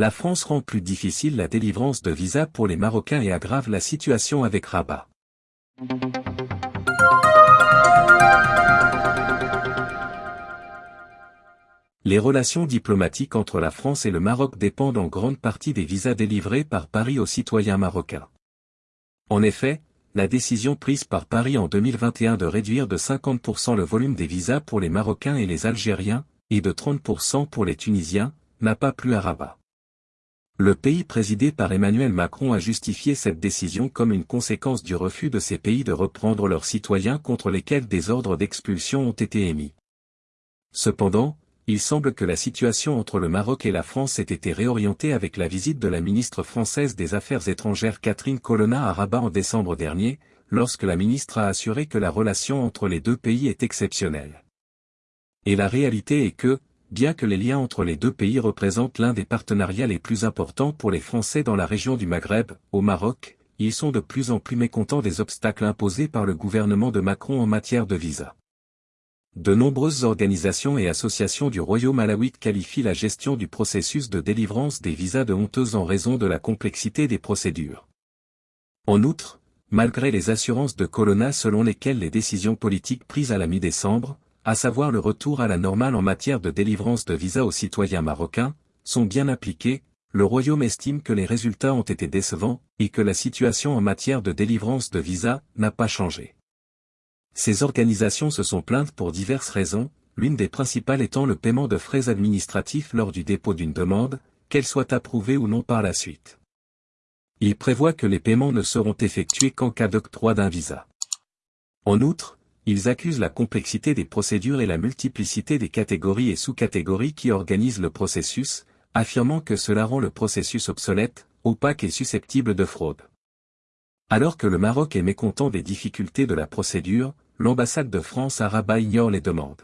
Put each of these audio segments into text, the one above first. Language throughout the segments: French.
la France rend plus difficile la délivrance de visas pour les Marocains et aggrave la situation avec Rabat. Les relations diplomatiques entre la France et le Maroc dépendent en grande partie des visas délivrés par Paris aux citoyens marocains. En effet, la décision prise par Paris en 2021 de réduire de 50% le volume des visas pour les Marocains et les Algériens, et de 30% pour les Tunisiens, n'a pas plu à Rabat. Le pays présidé par Emmanuel Macron a justifié cette décision comme une conséquence du refus de ces pays de reprendre leurs citoyens contre lesquels des ordres d'expulsion ont été émis. Cependant, il semble que la situation entre le Maroc et la France ait été réorientée avec la visite de la ministre française des Affaires étrangères Catherine Colonna à Rabat en décembre dernier, lorsque la ministre a assuré que la relation entre les deux pays est exceptionnelle. Et la réalité est que, bien que les liens entre les deux pays représentent l'un des partenariats les plus importants pour les Français dans la région du Maghreb, au Maroc, ils sont de plus en plus mécontents des obstacles imposés par le gouvernement de Macron en matière de visa. De nombreuses organisations et associations du Royaume alawite qualifient la gestion du processus de délivrance des visas de honteuse en raison de la complexité des procédures. En outre, malgré les assurances de Colonna selon lesquelles les décisions politiques prises à la mi-décembre, à savoir le retour à la normale en matière de délivrance de visas aux citoyens marocains, sont bien appliqués, le Royaume estime que les résultats ont été décevants, et que la situation en matière de délivrance de visas n'a pas changé. Ces organisations se sont plaintes pour diverses raisons, l'une des principales étant le paiement de frais administratifs lors du dépôt d'une demande, qu'elle soit approuvée ou non par la suite. Il prévoit que les paiements ne seront effectués qu'en cas d'octroi d'un visa. En outre, ils accusent la complexité des procédures et la multiplicité des catégories et sous-catégories qui organisent le processus, affirmant que cela rend le processus obsolète, opaque et susceptible de fraude. Alors que le Maroc est mécontent des difficultés de la procédure, l'ambassade de France à Rabat ignore les demandes.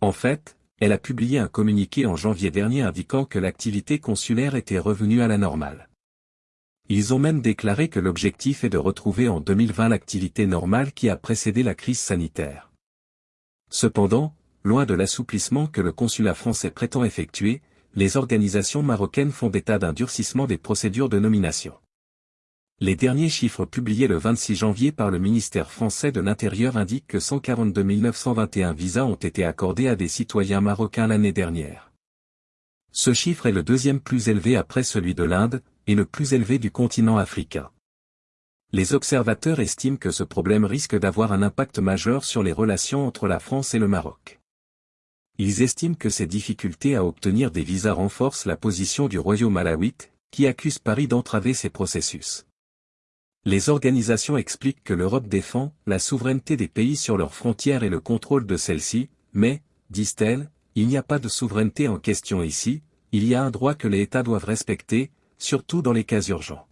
En fait, elle a publié un communiqué en janvier dernier indiquant que l'activité consulaire était revenue à la normale. Ils ont même déclaré que l'objectif est de retrouver en 2020 l'activité normale qui a précédé la crise sanitaire. Cependant, loin de l'assouplissement que le consulat français prétend effectuer, les organisations marocaines font état d'un durcissement des procédures de nomination. Les derniers chiffres publiés le 26 janvier par le ministère français de l'Intérieur indiquent que 142 921 visas ont été accordés à des citoyens marocains l'année dernière. Ce chiffre est le deuxième plus élevé après celui de l'Inde, et le plus élevé du continent africain. Les observateurs estiment que ce problème risque d'avoir un impact majeur sur les relations entre la France et le Maroc. Ils estiment que ces difficultés à obtenir des visas renforcent la position du royaume alawite, qui accuse Paris d'entraver ces processus. Les organisations expliquent que l'Europe défend la souveraineté des pays sur leurs frontières et le contrôle de celles-ci, mais, disent-elles, il n'y a pas de souveraineté en question ici, il y a un droit que les États doivent respecter, surtout dans les cas urgents.